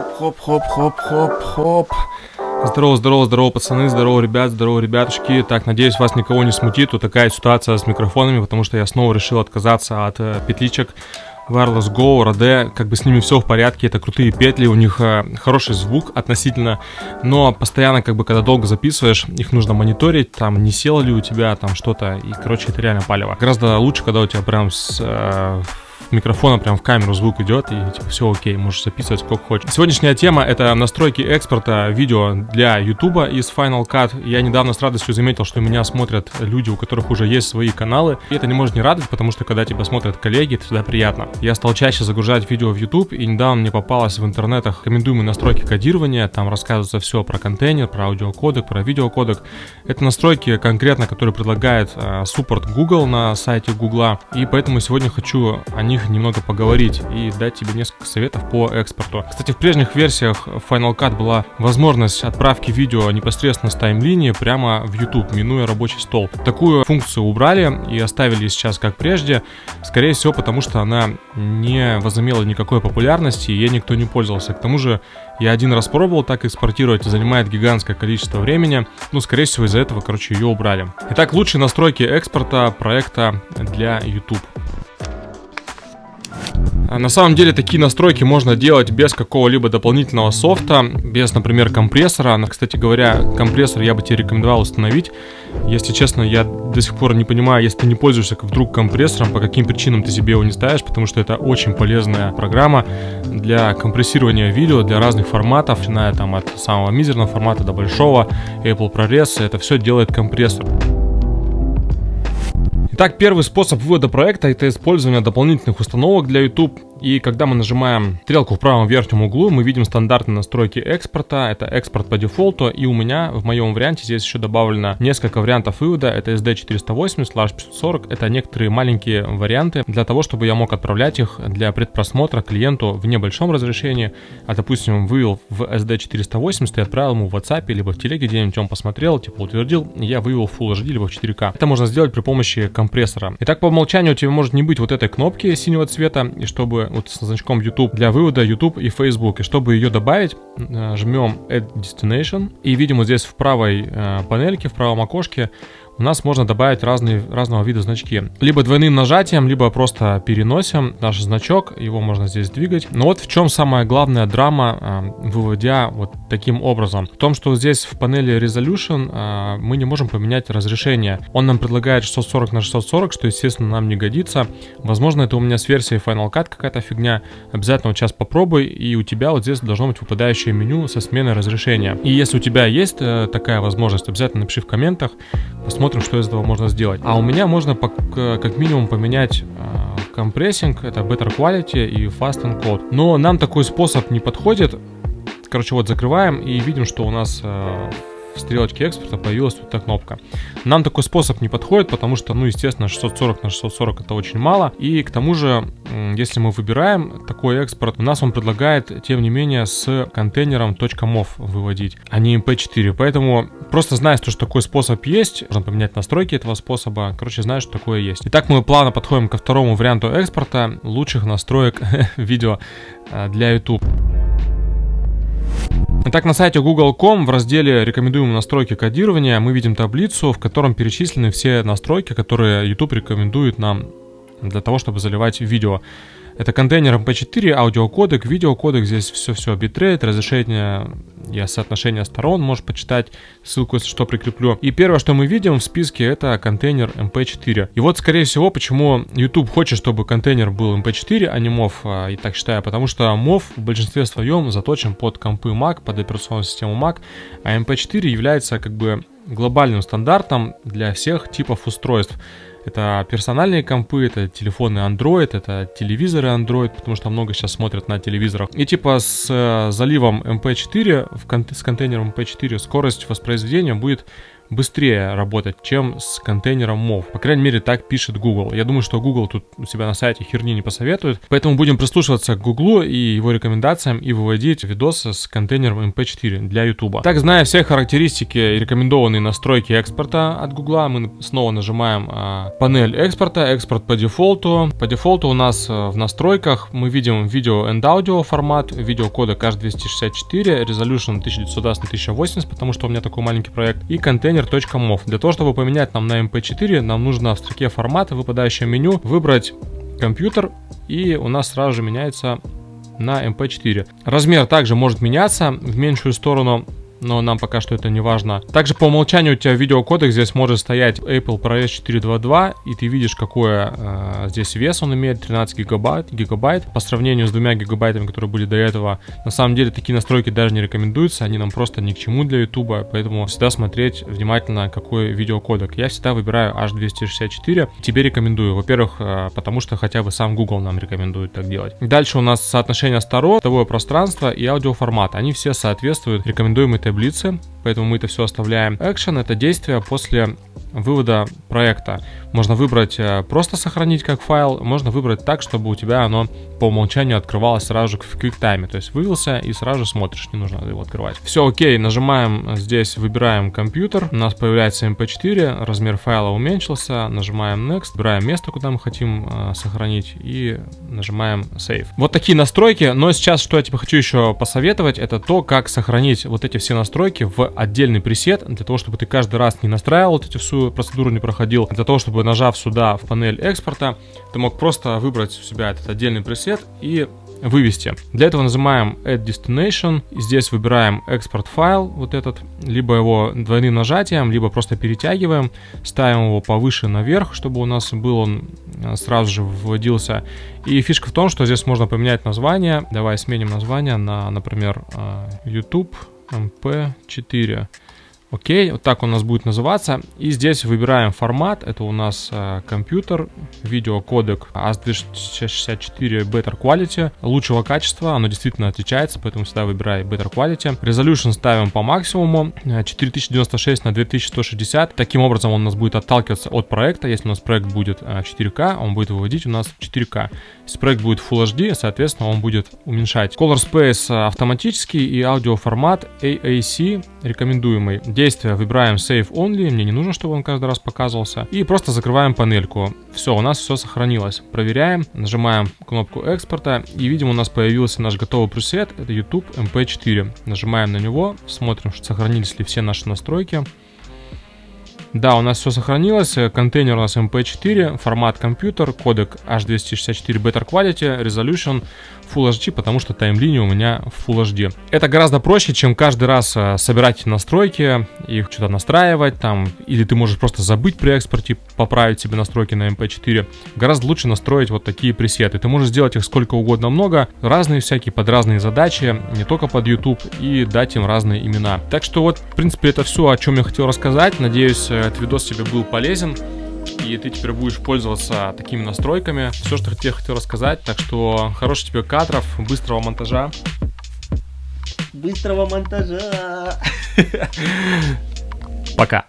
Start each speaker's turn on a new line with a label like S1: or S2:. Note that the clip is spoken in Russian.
S1: Хоп-хоп-хоп-хоп-хоп. Здорово, здорово, здорово, пацаны, здорово, ребят, здорово, ребятушки. Так, надеюсь, вас никого не смутит вот такая ситуация с микрофонами, потому что я снова решил отказаться от э, петличек Wireless Go, Rode, как бы с ними все в порядке, это крутые петли, у них э, хороший звук относительно, но постоянно, как бы, когда долго записываешь, их нужно мониторить, там, не село ли у тебя там что-то, и, короче, это реально палево. Гораздо лучше, когда у тебя прям с, э, микрофона прям в камеру звук идет, и типа все окей, можешь записывать сколько хочешь. Сегодняшняя тема это настройки экспорта видео для YouTube из Final Cut. Я недавно с радостью заметил, что меня смотрят люди, у которых уже есть свои каналы. И это не может не радовать, потому что когда тебя смотрят коллеги, это всегда приятно. Я стал чаще загружать видео в YouTube, и недавно мне попалось в интернетах рекомендуемые настройки кодирования. Там рассказывается все про контейнер, про аудиокодек, про видеокодек. Это настройки конкретно, которые предлагает э, суппорт Google на сайте Google. И поэтому сегодня хочу о них них немного поговорить и дать тебе несколько советов по экспорту. Кстати, в прежних версиях Final Cut была возможность отправки видео непосредственно с таймлинии прямо в YouTube, минуя рабочий стол. Такую функцию убрали и оставили сейчас как прежде, скорее всего потому, что она не возымела никакой популярности, и ей никто не пользовался. К тому же я один раз пробовал так экспортировать, занимает гигантское количество времени. Ну, скорее всего, из-за этого, короче, ее убрали. Итак, лучшие настройки экспорта проекта для YouTube. А на самом деле такие настройки можно делать без какого-либо дополнительного софта, без, например, компрессора. Кстати говоря, компрессор я бы тебе рекомендовал установить. Если честно, я до сих пор не понимаю, если ты не пользуешься вдруг компрессором, по каким причинам ты себе его не ставишь, потому что это очень полезная программа для компрессирования видео, для разных форматов, начиная там от самого мизерного формата до большого, Apple ProRes, это все делает компрессор. Итак, первый способ вывода проекта это использование дополнительных установок для YouTube и когда мы нажимаем стрелку в правом верхнем углу, мы видим стандартные настройки экспорта. Это экспорт по дефолту. И у меня в моем варианте здесь еще добавлено несколько вариантов вывода. Это SD480, Slash 540. Это некоторые маленькие варианты для того, чтобы я мог отправлять их для предпросмотра клиенту в небольшом разрешении. А допустим, вывел в SD480 и отправил ему в WhatsApp либо в телеге где-нибудь он посмотрел, типа утвердил, я вывел в Full HD либо в 4К. Это можно сделать при помощи компрессора. Итак, по умолчанию у тебя может не быть вот этой кнопки синего цвета, и чтобы вот с значком YouTube для вывода YouTube и Facebook. И чтобы ее добавить, э, жмем Add Destination и видим вот здесь в правой э, панельке, в правом окошке у нас можно добавить разные, разного вида значки. Либо двойным нажатием, либо просто переносим наш значок, его можно здесь двигать. Но вот в чем самая главная драма, э, выводя вот таким образом. В том, что здесь в панели Resolution э, мы не можем поменять разрешение. Он нам предлагает 640 на 640, что, естественно, нам не годится. Возможно, это у меня с версией Final Cut какая-то фигня. Обязательно вот сейчас попробуй, и у тебя вот здесь должно быть выпадающее меню со сменой разрешения. И если у тебя есть э, такая возможность, обязательно напиши в комментах, посмотрим, посмотрим, что из этого можно сделать. А у меня можно как минимум поменять э, компрессинг, это Better Quality и Fast Encode. Но нам такой способ не подходит. Короче, вот закрываем и видим, что у нас в стрелочке экспорта появилась вот эта кнопка. Нам такой способ не подходит, потому что, ну, естественно, 640 на 640 это очень мало. И к тому же, если мы выбираем такой экспорт, у нас он предлагает, тем не менее, с контейнером .mov выводить, а не mp4. Поэтому просто зная, что такой способ есть, можно поменять настройки этого способа. Короче, знаешь, что такое есть. Итак, мы плавно подходим ко второму варианту экспорта лучших настроек видео э, для YouTube. Итак, на сайте google.com в разделе «Рекомендуемые настройки кодирования» мы видим таблицу, в котором перечислены все настройки, которые YouTube рекомендует нам для того, чтобы заливать видео. Это контейнер MP4, аудиокодек, видеокодек, здесь все-все, битрейт, разрешение и соотношение сторон, можешь почитать, ссылку, если что, прикреплю. И первое, что мы видим в списке, это контейнер MP4. И вот, скорее всего, почему YouTube хочет, чтобы контейнер был MP4, а не MOV, а, и так считаю, потому что MOV в большинстве своем заточен под компы Mac, под операционную систему Mac, а MP4 является как бы глобальным стандартом для всех типов устройств. Это персональные компы, это телефоны Android, это телевизоры Android, потому что много сейчас смотрят на телевизорах. И типа с э, заливом MP4, в кон- с контейнером MP4 скорость воспроизведения будет быстрее работать, чем с контейнером MOV. По крайней мере, так пишет Google. Я думаю, что Google тут у себя на сайте херни не посоветует. Поэтому будем прислушиваться к Google и его рекомендациям и выводить видосы с контейнером MP4 для YouTube. Так, зная все характеристики и рекомендованные настройки экспорта от Google, мы снова нажимаем а, панель экспорта, экспорт по дефолту. По дефолту у нас а, в настройках мы видим видео and аудио формат, видеокодек H264, resolution 1920 на 1080, потому что у меня такой маленький проект, и контейнер.mov. Для того, чтобы поменять нам на MP4, нам нужно в строке формата, выпадающее меню, выбрать компьютер, и у нас сразу же меняется на MP4. Размер также может меняться в меньшую сторону но нам пока что это не важно. Также по умолчанию у тебя видеокодек здесь может стоять Apple ProRes 422, и ты видишь, какой э, здесь вес он имеет, 13 гигабайт, гигабайт, по сравнению с двумя гигабайтами, которые были до этого. На самом деле такие настройки даже не рекомендуются, они нам просто ни к чему для YouTube, поэтому всегда смотреть внимательно, какой видеокодек. Я всегда выбираю H264, тебе рекомендую, во-первых, э, потому что хотя бы сам Google нам рекомендует так делать. Дальше у нас соотношение сторон, цветовое пространство и аудиоформат, они все соответствуют рекомендуемой таблице, поэтому мы это все оставляем. Action — это действие после вывода проекта. Можно выбрать э, просто сохранить как файл, можно выбрать так, чтобы у тебя оно по умолчанию открывалось сразу же в QuickTime. То есть вывелся и сразу же смотришь, не нужно его открывать. Все окей, нажимаем здесь, выбираем компьютер, у нас появляется MP4, размер файла уменьшился, нажимаем Next, выбираем место, куда мы хотим э, сохранить и нажимаем Save. Вот такие настройки, но сейчас что я тебе хочу еще посоветовать, это то, как сохранить вот эти все настройки в отдельный пресет, для того, чтобы ты каждый раз не настраивал вот эти всю процедуру, не проходил, для того, чтобы нажав сюда в панель экспорта, ты мог просто выбрать у себя этот отдельный пресет и вывести. Для этого нажимаем Add Destination, здесь выбираем экспорт файл, вот этот, либо его двойным нажатием, либо просто перетягиваем, ставим его повыше наверх, чтобы у нас был он э, сразу же вводился. И фишка в том, что здесь можно поменять название. Давай сменим название на, например, э, YouTube MP4. Окей, вот так у нас будет называться. И здесь выбираем формат. Это у нас э, компьютер, видеокодек AS264 Better Quality. Лучшего качества, оно действительно отличается, поэтому всегда выбирай Better Quality. Resolution ставим по максимуму. 4096 на 2160. Таким образом он у нас будет отталкиваться от проекта. Если у нас проект будет 4К, он будет выводить у нас 4К. Если проект будет Full HD, соответственно, он будет уменьшать. Color Space автоматический и аудиоформат AAC рекомендуемый действия выбираем Save Only, мне не нужно, чтобы он каждый раз показывался. И просто закрываем панельку. Все, у нас все сохранилось. Проверяем, нажимаем кнопку экспорта и видим, у нас появился наш готовый пресет, это YouTube MP4. Нажимаем на него, смотрим, сохранились ли все наши настройки. Да, у нас все сохранилось. Контейнер у нас MP4, формат компьютер, кодек H264 Better Quality, Resolution Full HD, потому что таймлиния у меня Full HD. Это гораздо проще, чем каждый раз э, собирать настройки, их что-то настраивать там, или ты можешь просто забыть при экспорте, поправить себе настройки на MP4. Гораздо лучше настроить вот такие пресеты. Ты можешь сделать их сколько угодно много, разные всякие, под разные задачи, не только под YouTube, и дать им разные имена. Так что вот, в принципе, это все, о чем я хотел рассказать. Надеюсь, э, этот видос тебе был полезен и ты теперь будешь пользоваться такими настройками. Все, что я хотел рассказать. Так что хороших тебе кадров, быстрого монтажа.
S2: Быстрого монтажа.
S1: Пока.